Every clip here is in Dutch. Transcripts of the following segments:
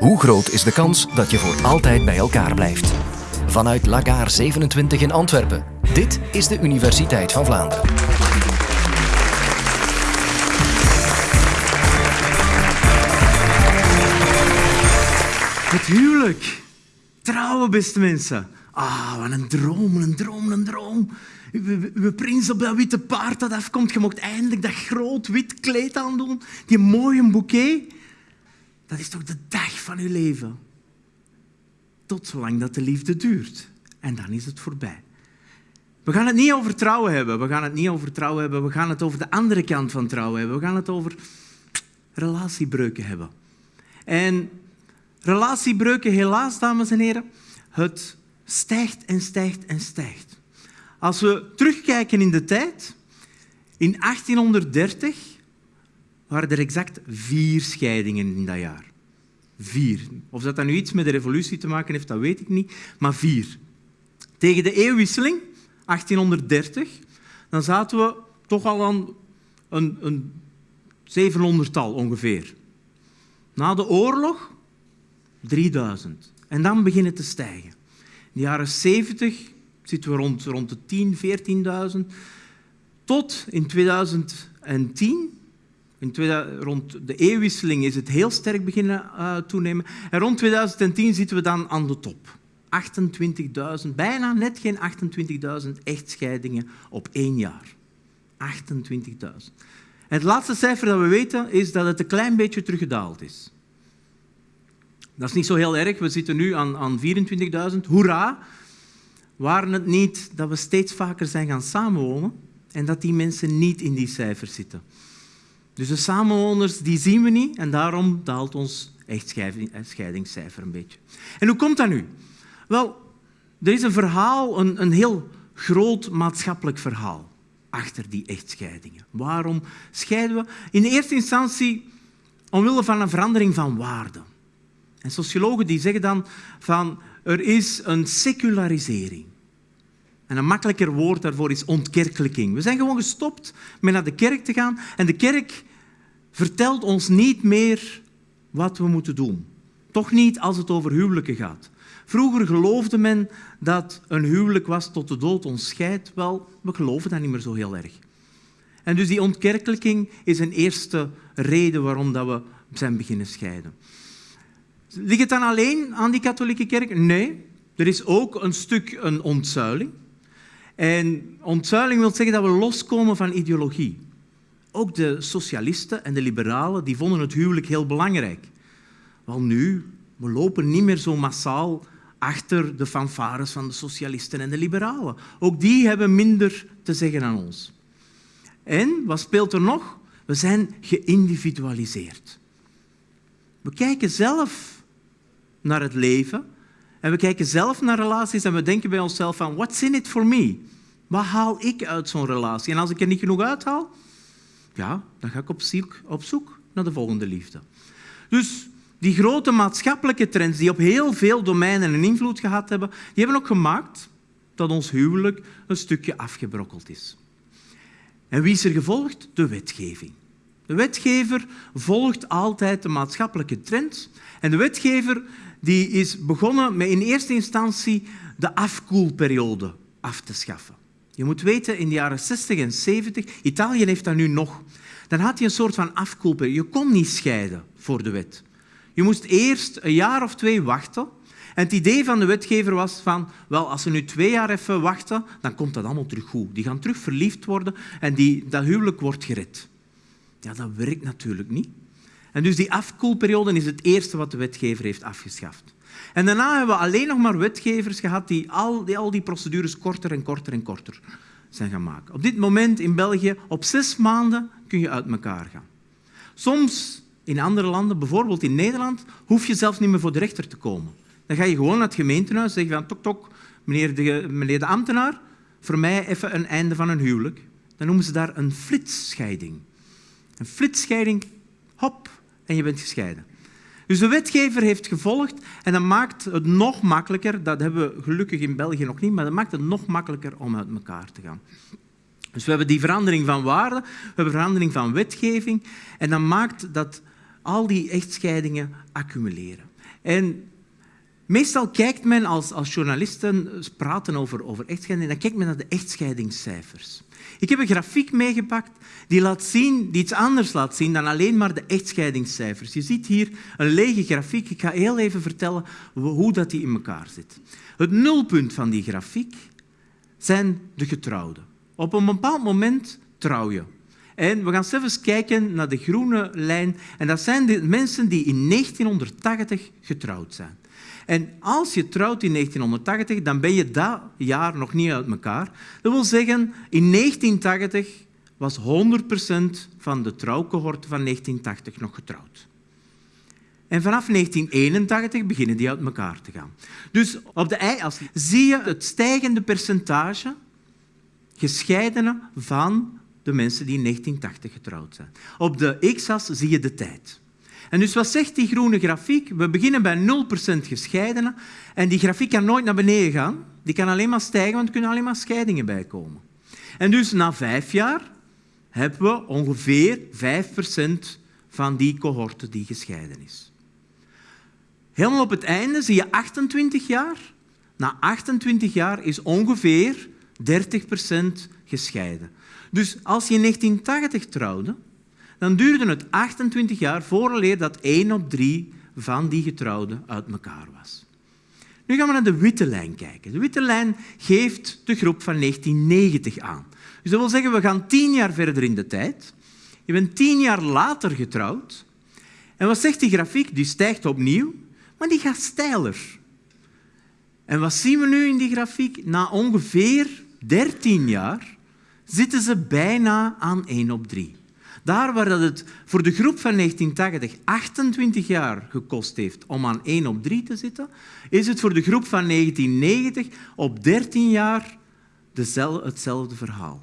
Hoe groot is de kans dat je voor altijd bij elkaar blijft? Vanuit Lagaar 27 in Antwerpen. Dit is de Universiteit van Vlaanderen. Het huwelijk. Trouwen, beste mensen. Ah, wat een droom, een droom, een droom. Uw, prins op dat witte paard dat afkomt. Je mocht eindelijk dat groot wit kleed aandoen. Die mooie bouquet. Dat is toch de dag van uw leven. Tot zolang dat de liefde duurt. En dan is het voorbij. We gaan het niet over trouwen hebben. We gaan het niet over trouwen hebben. We gaan het over de andere kant van trouwen hebben. We gaan het over relatiebreuken hebben. En relatiebreuken, helaas, dames en heren, het stijgt en stijgt en stijgt. Als we terugkijken in de tijd, in 1830 waren er exact vier scheidingen in dat jaar. Vier. Of dat, dat nu iets met de revolutie te maken heeft, dat weet ik niet, maar vier. Tegen de eeuwwisseling, 1830, dan zaten we toch al aan een, een 700-tal ongeveer. Na de oorlog 3000. En dan beginnen te stijgen. In de jaren 70 zitten we rond, rond de 10, 14.000. Tot in 2010, in 2000, rond de eeuwwisseling, is het heel sterk beginnen uh, toenemen. En rond 2010 zitten we dan aan de top. 28.000, bijna net geen 28.000 echtscheidingen op één jaar. 28.000. Het laatste cijfer dat we weten is dat het een klein beetje teruggedaald is. Dat is niet zo heel erg. We zitten nu aan, aan 24.000. Hoera! Waren het niet dat we steeds vaker zijn gaan samenwonen en dat die mensen niet in die cijfers zitten. Dus de samenwoners die zien we niet en daarom daalt ons echtscheidingscijfer een beetje. En hoe komt dat nu? Wel, er is een verhaal, een, een heel groot maatschappelijk verhaal achter die echtscheidingen. Waarom scheiden we? In eerste instantie omwille van een verandering van waarden. En sociologen die zeggen dan van er is een secularisering. En een makkelijker woord daarvoor is ontkerkelijking. We zijn gewoon gestopt met naar de kerk te gaan en de kerk vertelt ons niet meer wat we moeten doen. Toch niet als het over huwelijken gaat. Vroeger geloofde men dat een huwelijk was tot de dood ons scheidt. Wel, we geloven dat niet meer zo heel erg. En dus die ontkerkelijking is een eerste reden waarom dat we zijn beginnen scheiden. Ligt het dan alleen aan die katholieke kerk? Nee, er is ook een stuk een ontzuiling. En ontzuiling wil zeggen dat we loskomen van ideologie. Ook de socialisten en de liberalen die vonden het huwelijk heel belangrijk. Wel nu, we lopen niet meer zo massaal achter de fanfares van de socialisten en de liberalen. Ook die hebben minder te zeggen aan ons. En, wat speelt er nog? We zijn geïndividualiseerd. We kijken zelf naar het leven. En we kijken zelf naar relaties en we denken bij onszelf van, what's in it for me? Wat haal ik uit zo'n relatie? En als ik er niet genoeg uithaal, ja, dan ga ik op zoek, op zoek naar de volgende liefde. Dus die grote maatschappelijke trends die op heel veel domeinen een invloed gehad hebben, die hebben ook gemaakt dat ons huwelijk een stukje afgebrokkeld is. En wie is er gevolgd? De wetgeving. De wetgever volgt altijd de maatschappelijke trends en de wetgever die is begonnen met in eerste instantie de afkoelperiode af te schaffen. Je moet weten, in de jaren 60 en 70, Italië heeft dat nu nog, dan had je een soort van afkoelperiode. Je kon niet scheiden voor de wet. Je moest eerst een jaar of twee wachten. En het idee van de wetgever was van, wel, als ze nu twee jaar even wachten, dan komt dat allemaal terug goed. Die gaan terug verliefd worden en die, dat huwelijk wordt gered. Ja, dat werkt natuurlijk niet. En dus die afkoelperiode is het eerste wat de wetgever heeft afgeschaft. En daarna hebben we alleen nog maar wetgevers gehad die al die, al die procedures korter en korter en korter zijn gaan maken. Op dit moment in België, op zes maanden kun je uit elkaar gaan. Soms in andere landen, bijvoorbeeld in Nederland, hoef je zelfs niet meer voor de rechter te komen. Dan ga je gewoon naar het gemeentehuis en zeg je van tok tok, meneer de, meneer de ambtenaar, voor mij even een einde van een huwelijk. Dan noemen ze daar een flitsscheiding. Een flitsscheiding, hop, en je bent gescheiden. Dus de wetgever heeft gevolgd en dat maakt het nog makkelijker, dat hebben we gelukkig in België nog niet, maar dat maakt het nog makkelijker om uit elkaar te gaan. Dus we hebben die verandering van waarde, we hebben verandering van wetgeving en dat maakt dat al die echtscheidingen accumuleren. En meestal kijkt men als, als journalisten praten over, over echtscheiding, dan kijkt men naar de echtscheidingscijfers. Ik heb een grafiek meegepakt die, laat zien, die iets anders laat zien dan alleen maar de echtscheidingscijfers. Je ziet hier een lege grafiek. Ik ga heel even vertellen hoe dat die in elkaar zit. Het nulpunt van die grafiek zijn de getrouwden. Op een bepaald moment trouw je. En we gaan even kijken naar de groene lijn. En dat zijn de mensen die in 1980 getrouwd zijn. En als je trouwt in 1980, dan ben je dat jaar nog niet uit elkaar. Dat wil zeggen, in 1980 was 100% van de trouwcohorte van 1980 nog getrouwd. En vanaf 1981 beginnen die uit elkaar te gaan. Dus op de y-as zie je het stijgende percentage gescheidenen van de mensen die in 1980 getrouwd zijn. Op de x-as zie je de tijd. En dus wat zegt die groene grafiek? We beginnen bij 0% gescheidenen en die grafiek kan nooit naar beneden gaan. Die kan alleen maar stijgen, want er kunnen alleen maar scheidingen bijkomen. En dus na vijf jaar hebben we ongeveer 5% van die cohorte die gescheiden is. Helemaal op het einde zie je 28 jaar. Na 28 jaar is ongeveer 30% gescheiden. Dus als je in 1980 trouwde, dan duurde het 28 jaar vooraleer dat 1 op 3 van die getrouwden uit elkaar was. Nu gaan we naar de witte lijn kijken. De witte lijn geeft de groep van 1990 aan. Dus dat wil zeggen, we gaan tien jaar verder in de tijd. Je bent tien jaar later getrouwd. En wat zegt die grafiek? Die stijgt opnieuw, maar die gaat steiler. En wat zien we nu in die grafiek? Na ongeveer 13 jaar zitten ze bijna aan 1 op 3. Daar waar het voor de groep van 1980 28 jaar gekost heeft om aan 1 op 3 te zitten, is het voor de groep van 1990 op 13 jaar hetzelfde verhaal.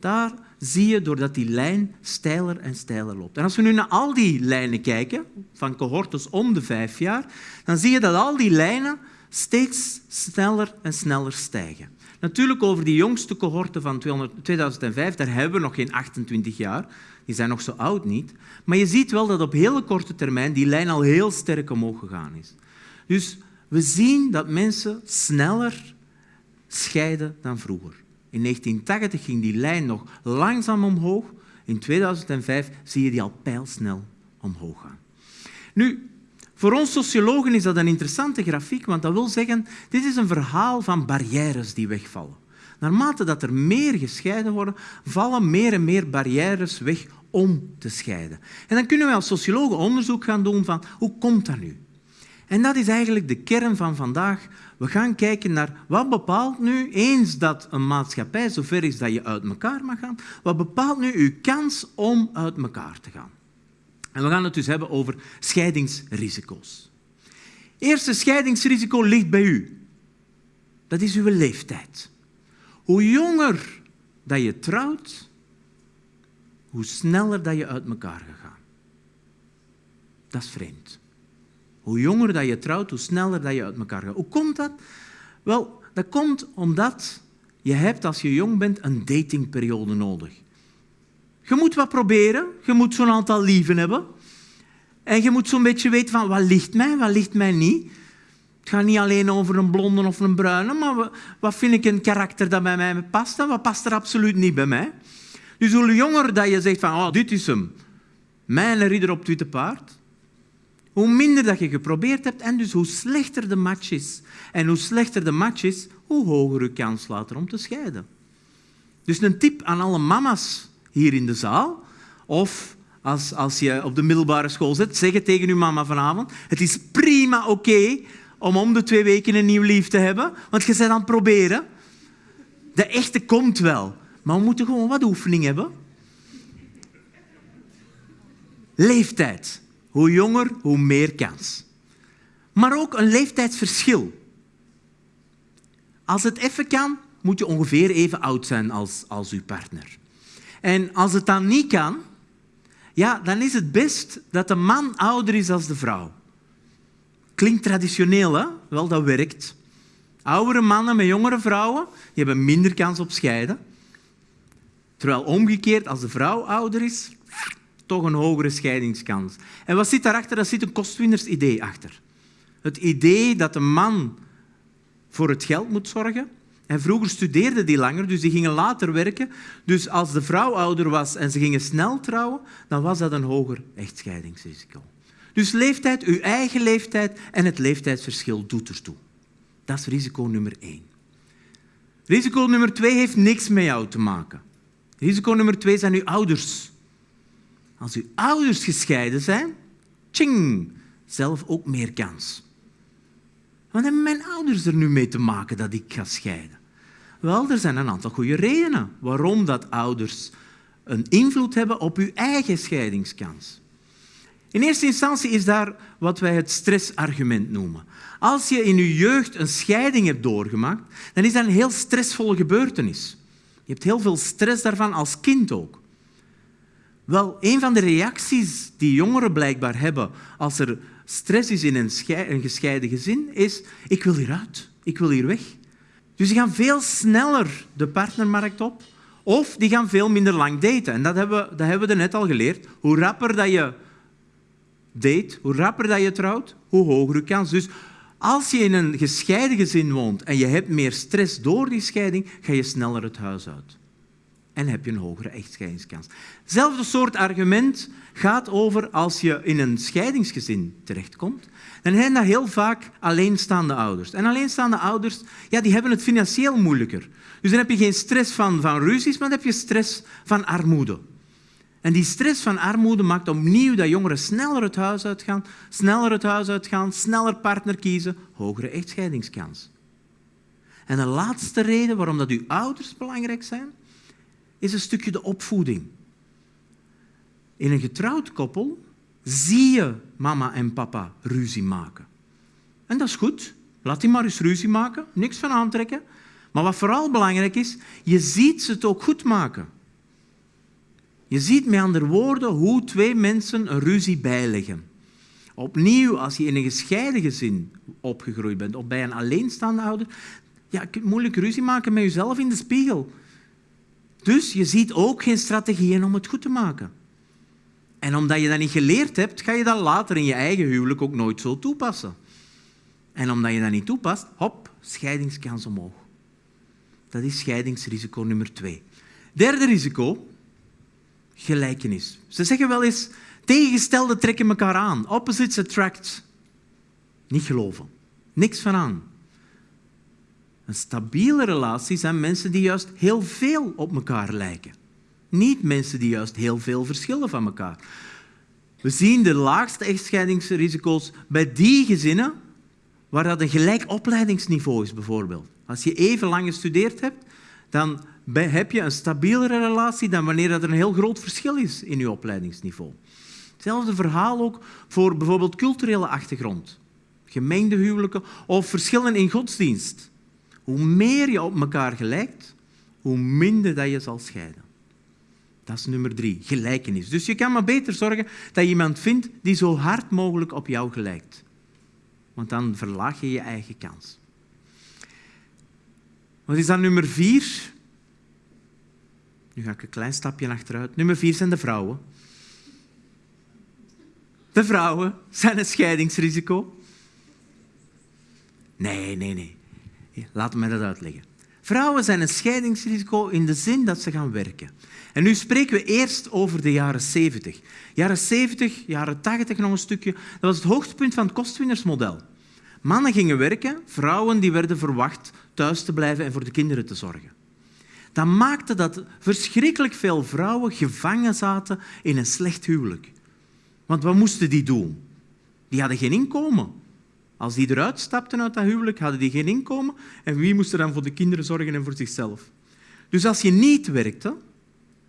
Daar zie je doordat die lijn steiler en steiler loopt. En als we nu naar al die lijnen kijken, van cohortes om de vijf jaar, dan zie je dat al die lijnen steeds sneller en sneller stijgen. Natuurlijk over die jongste cohorte van 2005, daar hebben we nog geen 28 jaar. Die zijn nog zo oud niet. Maar je ziet wel dat op hele korte termijn die lijn al heel sterk omhoog gegaan is. Dus we zien dat mensen sneller scheiden dan vroeger. In 1980 ging die lijn nog langzaam omhoog. In 2005 zie je die al pijlsnel omhoog gaan. Nu, voor ons sociologen is dat een interessante grafiek, want dat wil zeggen, dit is een verhaal van barrières die wegvallen. Naarmate dat er meer gescheiden worden, vallen meer en meer barrières weg om te scheiden. En dan kunnen we als sociologen onderzoek gaan doen van hoe komt dat nu? En dat is eigenlijk de kern van vandaag. We gaan kijken naar wat bepaalt nu, eens dat een maatschappij zover is dat je uit elkaar mag gaan, wat bepaalt nu uw kans om uit elkaar te gaan? En we gaan het dus hebben over scheidingsrisico's. Eerste scheidingsrisico ligt bij u. Dat is uw leeftijd. Hoe jonger dat je trouwt, hoe sneller dat je uit elkaar gaat. Dat is vreemd. Hoe jonger dat je trouwt, hoe sneller dat je uit elkaar gaat. Hoe komt dat? Wel, dat komt omdat je hebt als je jong bent een datingperiode nodig. Je moet wat proberen, je moet zo'n aantal lieven hebben. En je moet zo'n beetje weten van wat ligt mij, wat ligt mij niet. Het gaat niet alleen over een blonde of een bruine, maar wat vind ik een karakter dat bij mij past en wat past er absoluut niet bij mij. Dus hoe jonger dat je zegt van oh, dit is hem, mijn ridder op het paard, hoe minder dat je geprobeerd hebt en dus hoe slechter de match is. En hoe slechter de match is, hoe hoger je kans later om te scheiden. Dus een tip aan alle mama's hier in de zaal, of als, als je op de middelbare school zit, zeg tegen je mama vanavond. Het is prima oké om om de twee weken een nieuw lief te hebben, want je bent aan het proberen. De echte komt wel, maar we moeten gewoon wat oefening hebben. Leeftijd. Hoe jonger, hoe meer kans. Maar ook een leeftijdsverschil. Als het even kan, moet je ongeveer even oud zijn als, als uw partner. En als het dan niet kan, ja, dan is het best dat de man ouder is als de vrouw. Klinkt traditioneel, hè? Wel, dat werkt. Oudere mannen met jongere vrouwen die hebben minder kans op scheiden. Terwijl omgekeerd, als de vrouw ouder is, toch een hogere scheidingskans. En wat zit daarachter? Daar zit een kostwinnersidee achter. Het idee dat de man voor het geld moet zorgen. En vroeger studeerden die langer, dus die gingen later werken. Dus als de vrouw ouder was en ze gingen snel trouwen, dan was dat een hoger echtscheidingsrisico. Dus leeftijd, uw eigen leeftijd en het leeftijdsverschil doet ertoe. Dat is risico nummer één. Risico nummer twee heeft niks met jou te maken. Risico nummer twee zijn uw ouders. Als uw ouders gescheiden zijn, tjing, zelf ook meer kans. Wat hebben mijn ouders er nu mee te maken dat ik ga scheiden? Wel, er zijn een aantal goede redenen waarom dat ouders een invloed hebben op uw eigen scheidingskans. In eerste instantie is daar wat wij het stressargument noemen. Als je in je jeugd een scheiding hebt doorgemaakt, dan is dat een heel stressvolle gebeurtenis. Je hebt heel veel stress daarvan als kind ook. Wel, een van de reacties die jongeren blijkbaar hebben als er stress is in een, gescheiden gezin, is ik wil hieruit, ik wil hier weg. Dus die gaan veel sneller de partnermarkt op of die gaan veel minder lang daten. En dat hebben, we, dat hebben we net al geleerd. Hoe rapper dat je date, hoe rapper dat je trouwt, hoe hoger je kans. Dus als je in een gescheiden gezin woont en je hebt meer stress door die scheiding, ga je sneller het huis uit. En heb je een hogere echtscheidingskans. Hetzelfde soort argument gaat over als je in een scheidingsgezin terechtkomt. Dan zijn dat heel vaak alleenstaande ouders. En alleenstaande ouders ja, die hebben het financieel moeilijker. Dus dan heb je geen stress van, van ruzies, maar dan heb je stress van armoede. En die stress van armoede maakt opnieuw dat jongeren sneller het huis uitgaan, sneller het huis uitgaan, sneller partner kiezen, hogere echtscheidingskans. En de laatste reden waarom dat uw ouders belangrijk zijn, is een stukje de opvoeding. In een getrouwd koppel zie je mama en papa ruzie maken. En dat is goed. Laat die maar eens ruzie maken, niks van aantrekken. Maar wat vooral belangrijk is, je ziet ze het ook goed maken. Je ziet met andere woorden hoe twee mensen een ruzie bijleggen. Opnieuw, als je in een gescheiden gezin opgegroeid bent of bij een alleenstaande ouder, ja, je kunt moeilijk ruzie maken met jezelf in de spiegel. Dus je ziet ook geen strategieën om het goed te maken. En omdat je dat niet geleerd hebt, ga je dat later in je eigen huwelijk ook nooit zo toepassen. En omdat je dat niet toepast, hop, scheidingskans omhoog. Dat is scheidingsrisico nummer twee. Derde risico, gelijkenis. Ze zeggen wel eens, tegengestelde trekken elkaar aan. Opposites attract. Niet geloven. Niks van aan. Een stabiele relatie zijn mensen die juist heel veel op elkaar lijken. Niet mensen die juist heel veel verschillen van elkaar. We zien de laagste echtscheidingsrisico's bij die gezinnen waar dat een gelijk opleidingsniveau is, bijvoorbeeld. Als je even lang gestudeerd hebt, dan heb je een stabielere relatie dan wanneer er een heel groot verschil is in je opleidingsniveau. Hetzelfde verhaal ook voor bijvoorbeeld culturele achtergrond, gemengde huwelijken of verschillen in godsdienst. Hoe meer je op elkaar gelijkt, hoe minder dat je zal scheiden. Dat is nummer drie, gelijkenis. Dus je kan maar beter zorgen dat je iemand vindt die zo hard mogelijk op jou gelijkt. Want dan verlaag je je eigen kans. Wat is dan nummer vier? Nu ga ik een klein stapje achteruit. Nummer vier zijn de vrouwen. De vrouwen zijn een scheidingsrisico. Nee, nee, nee. Laat me dat uitleggen. Vrouwen zijn een scheidingsrisico in de zin dat ze gaan werken. En nu spreken we eerst over de jaren 70. Jaren 70, jaren 80 nog een stukje. Dat was het hoogtepunt van het kostwinnersmodel. Mannen gingen werken, vrouwen die werden verwacht thuis te blijven en voor de kinderen te zorgen. Dat maakte dat verschrikkelijk veel vrouwen gevangen zaten in een slecht huwelijk. Want wat moesten die doen? Die hadden geen inkomen. Als die eruit stapten uit dat huwelijk, hadden die geen inkomen. En wie moest er dan voor de kinderen zorgen en voor zichzelf? Dus als je niet werkte,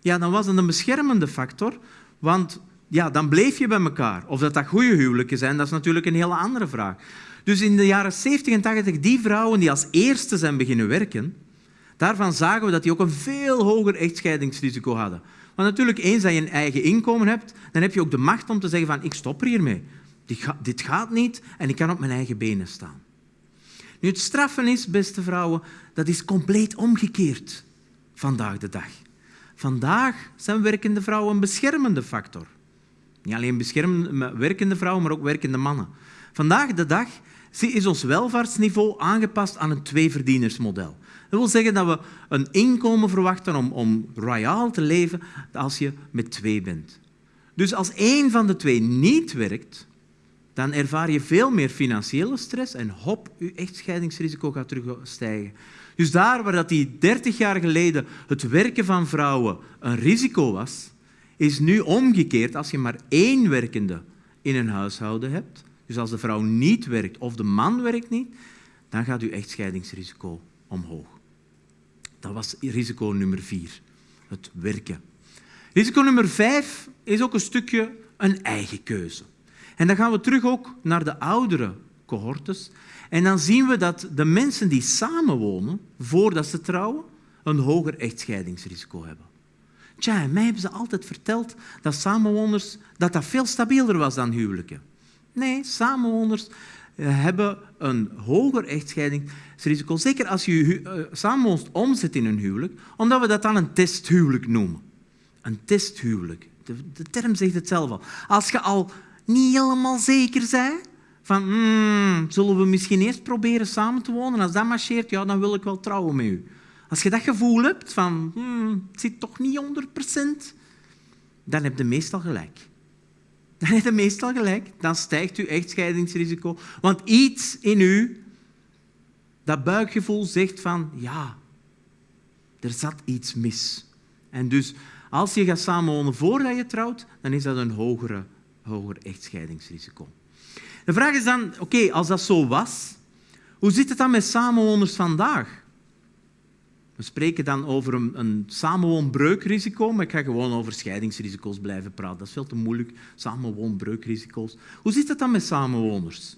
ja, dan was dat een beschermende factor, want ja, dan bleef je bij elkaar. Of dat dat goede huwelijken zijn, dat is natuurlijk een hele andere vraag. Dus in de jaren 70 en 80, die vrouwen die als eerste zijn beginnen werken, daarvan zagen we dat die ook een veel hoger echtscheidingsrisico hadden. Want natuurlijk, eens dat je een eigen inkomen hebt, dan heb je ook de macht om te zeggen van ik stop er hiermee. Dit gaat niet en ik kan op mijn eigen benen staan. Nu, het straffen is, beste vrouwen, dat is compleet omgekeerd vandaag de dag. Vandaag zijn werkende vrouwen een beschermende factor. Niet alleen beschermende werkende vrouwen, maar ook werkende mannen. Vandaag de dag is ons welvaartsniveau aangepast aan een tweeverdienersmodel. Dat wil zeggen dat we een inkomen verwachten om, om royaal te leven als je met twee bent. Dus als één van de twee niet werkt, dan ervaar je veel meer financiële stress en hop, je echtscheidingsrisico gaat terugstijgen. Dus daar waar dat die 30 jaar geleden het werken van vrouwen een risico was, is nu omgekeerd als je maar één werkende in een huishouden hebt. Dus als de vrouw niet werkt of de man werkt niet, dan gaat uw echtscheidingsrisico omhoog. Dat was risico nummer vier, het werken. Risico nummer vijf is ook een stukje een eigen keuze. En dan gaan we terug ook naar de oudere cohortes. En dan zien we dat de mensen die samenwonen, voordat ze trouwen, een hoger echtscheidingsrisico hebben. Tja, mij hebben ze altijd verteld dat samenwoners dat dat veel stabieler was dan huwelijken. Nee, samenwoners eh, hebben een hoger echtscheidingsrisico. Zeker als je uh, samenwoonst omzet in een huwelijk, omdat we dat dan een testhuwelijk noemen. Een testhuwelijk. De, de term zegt het zelf al. Als je al niet helemaal zeker bent van hmm, zullen we misschien eerst proberen samen te wonen, als dat marcheert, ja, dan wil ik wel trouwen met u. Als je dat gevoel hebt van hmm, het zit toch niet 100%, dan heb je meestal gelijk. Dan heb je meestal gelijk. Dan stijgt uw echtscheidingsrisico. Want iets in u, dat buikgevoel zegt van ja, er zat iets mis. En dus als je gaat samenwonen voordat je trouwt, dan is dat een hogere, hoger echtscheidingsrisico. De vraag is dan, oké, als dat zo was, hoe zit het dan met samenwoners vandaag? We spreken dan over een, een samenwoonbreukrisico, maar ik ga gewoon over scheidingsrisico's blijven praten. Dat is veel te moeilijk, samenwoonbreukrisico's. Hoe zit het dan met samenwoners?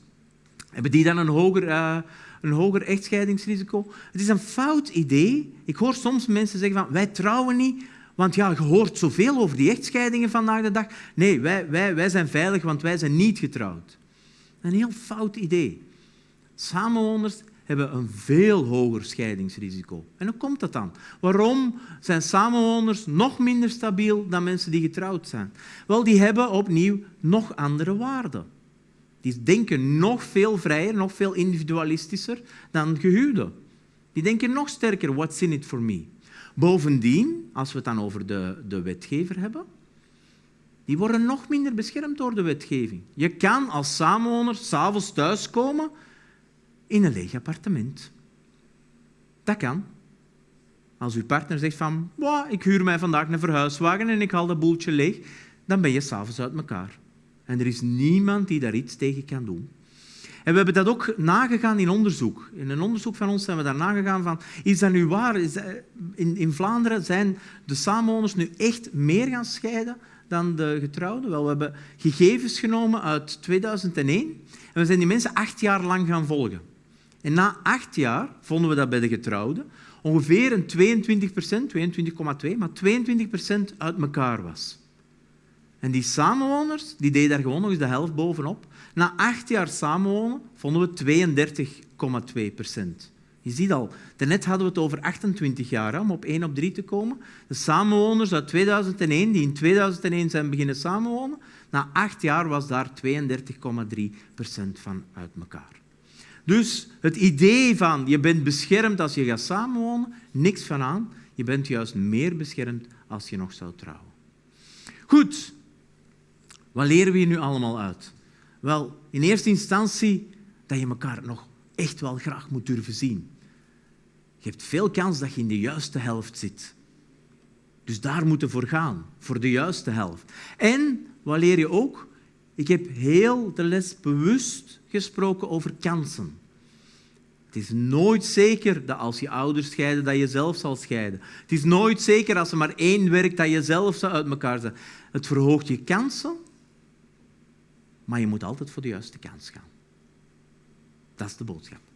Hebben die dan een hoger, uh, een hoger echtscheidingsrisico? Het is een fout idee. Ik hoor soms mensen zeggen van wij trouwen niet, want ja, je hoort zoveel over die echtscheidingen vandaag de dag. Nee, wij, wij, wij zijn veilig, want wij zijn niet getrouwd. Een heel fout idee. Samenwoners hebben een veel hoger scheidingsrisico. En hoe komt dat dan? Waarom zijn samenwoners nog minder stabiel dan mensen die getrouwd zijn? Wel, die hebben opnieuw nog andere waarden. Die denken nog veel vrijer, nog veel individualistischer dan gehuwden. Die denken nog sterker, what's in it for me? Bovendien, als we het dan over de, de wetgever hebben, die worden nog minder beschermd door de wetgeving. Je kan als samenwoner s'avonds thuiskomen in een leeg appartement. Dat kan. Als uw partner zegt van, ik huur mij vandaag een verhuiswagen en ik haal dat boeltje leeg, dan ben je s'avonds uit elkaar. En er is niemand die daar iets tegen kan doen. En we hebben dat ook nagegaan in onderzoek. In een onderzoek van ons zijn we daar nagegaan van, is dat nu waar? Is in, in Vlaanderen zijn de samenwoners nu echt meer gaan scheiden dan de getrouwden? Wel, we hebben gegevens genomen uit 2001 en we zijn die mensen acht jaar lang gaan volgen. En na acht jaar vonden we dat bij de getrouwden ongeveer een 22 procent, 22,2, maar 22 procent uit elkaar was. En die samenwoners die deden daar gewoon nog eens de helft bovenop. Na acht jaar samenwonen vonden we 32,2 procent. Je ziet al, daarnet hadden we het over 28 jaar om op 1 op 3 te komen. De samenwoners uit 2001, die in 2001 zijn beginnen samenwonen, na acht jaar was daar 32,3 procent van uit elkaar. Dus het idee van je bent beschermd als je gaat samenwonen, niks van aan. Je bent juist meer beschermd als je nog zou trouwen. Goed, wat leren we hier nu allemaal uit? Wel, in eerste instantie dat je elkaar nog echt wel graag moet durven zien. Je hebt veel kans dat je in de juiste helft zit. Dus daar moeten voor gaan, voor de juiste helft. En wat leer je ook? Ik heb heel de les bewust gesproken over kansen. Het is nooit zeker dat als je ouders scheiden, dat je zelf zal scheiden. Het is nooit zeker als er maar één werkt, dat je zelf zou uit elkaar zijn. Het verhoogt je kansen, maar je moet altijd voor de juiste kans gaan. Dat is de boodschap.